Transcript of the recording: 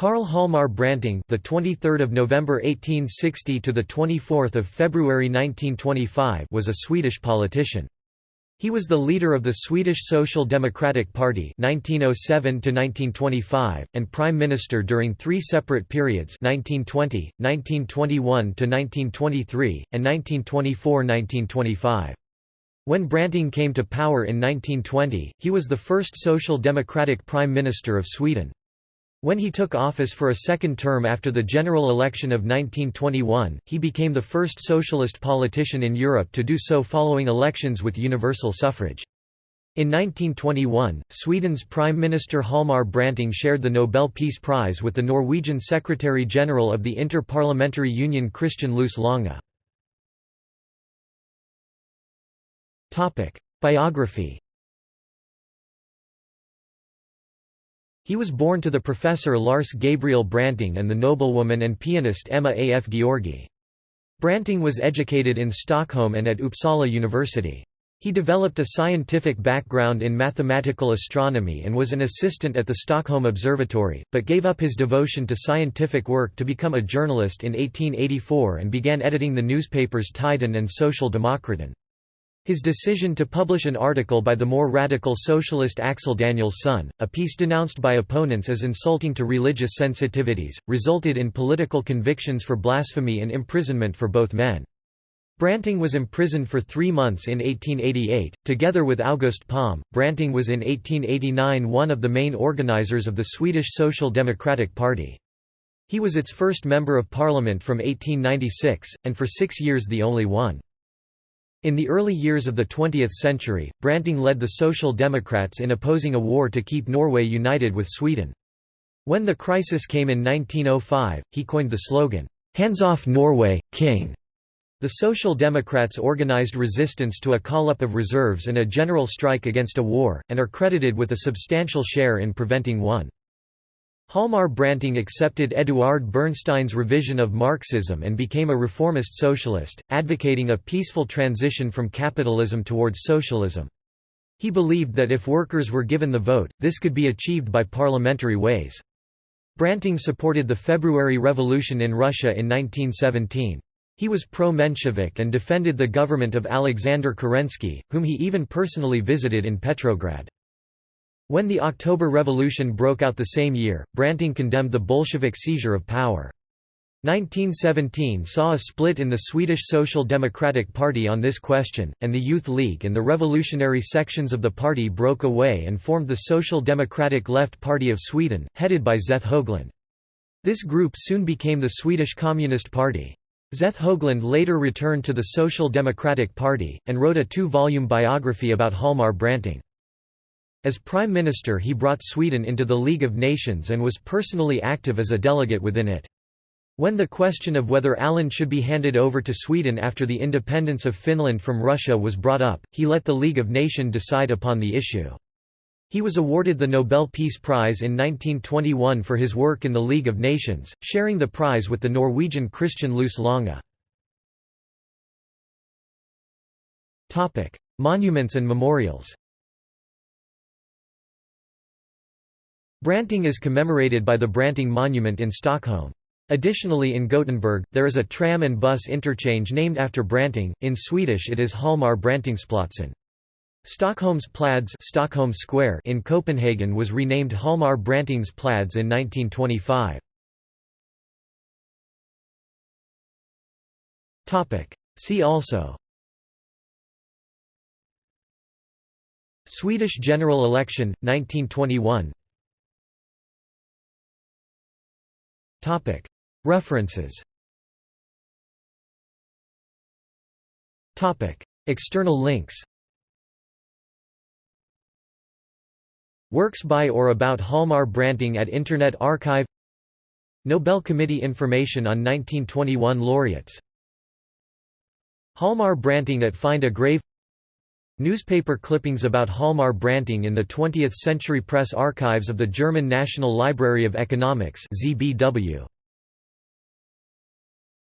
Karl Hjalmar Branting, the 23rd of November 1860 to the 24th of February 1925, was a Swedish politician. He was the leader of the Swedish Social Democratic Party 1907 to 1925 and prime minister during three separate periods 1920, 1921 to 1923 and 1924-1925. When Branting came to power in 1920, he was the first social democratic prime minister of Sweden. When he took office for a second term after the general election of 1921, he became the first socialist politician in Europe to do so following elections with universal suffrage. In 1921, Sweden's Prime Minister Hjalmar Branting shared the Nobel Peace Prize with the Norwegian Secretary-General of the Inter-Parliamentary Union Christian Lous Lange. Biography He was born to the professor Lars Gabriel Branting and the noblewoman and pianist Emma A. F. Georgi. Branting was educated in Stockholm and at Uppsala University. He developed a scientific background in mathematical astronomy and was an assistant at the Stockholm Observatory, but gave up his devotion to scientific work to become a journalist in 1884 and began editing the newspapers Tiden and Social Demokraten. His decision to publish an article by the more radical socialist Axel Danielsson, a piece denounced by opponents as insulting to religious sensitivities, resulted in political convictions for blasphemy and imprisonment for both men. Branting was imprisoned for three months in 1888. Together with August Palm, Branting was in 1889 one of the main organizers of the Swedish Social Democratic Party. He was its first member of parliament from 1896, and for six years the only one. In the early years of the 20th century, Branting led the Social Democrats in opposing a war to keep Norway united with Sweden. When the crisis came in 1905, he coined the slogan, "'Hands off Norway, King'". The Social Democrats organized resistance to a call-up of reserves and a general strike against a war, and are credited with a substantial share in preventing one. Hjalmar Branting accepted Eduard Bernstein's revision of Marxism and became a reformist socialist, advocating a peaceful transition from capitalism towards socialism. He believed that if workers were given the vote, this could be achieved by parliamentary ways. Branting supported the February Revolution in Russia in 1917. He was pro-Menshevik and defended the government of Alexander Kerensky, whom he even personally visited in Petrograd. When the October Revolution broke out the same year, Branting condemned the Bolshevik seizure of power. 1917 saw a split in the Swedish Social Democratic Party on this question, and the Youth League and the revolutionary sections of the party broke away and formed the Social Democratic Left Party of Sweden, headed by Zeth Höglund. This group soon became the Swedish Communist Party. Zeth Höglund later returned to the Social Democratic Party, and wrote a two-volume biography about Hjalmar Branting. As Prime Minister he brought Sweden into the League of Nations and was personally active as a delegate within it. When the question of whether Åland should be handed over to Sweden after the independence of Finland from Russia was brought up, he let the League of Nations decide upon the issue. He was awarded the Nobel Peace Prize in 1921 for his work in the League of Nations, sharing the prize with the Norwegian Christian Lous Lange. Monuments and memorials Branting is commemorated by the Branting Monument in Stockholm. Additionally in Gothenburg, there is a tram and bus interchange named after Branting, in Swedish it is Hjalmar Brantingsplatsen. Stockholm's Plads Stockholm Square in Copenhagen was renamed Hjalmar Brantings Plads in 1925. See also Swedish general election, 1921 References. External links. Works by or about Hjalmar Branting at Internet Archive. Nobel Committee information on 1921 laureates. Hjalmar Branting at Find a Grave Newspaper clippings about Hjalmar Branting in the 20th Century Press Archives of the German National Library of Economics ZBW.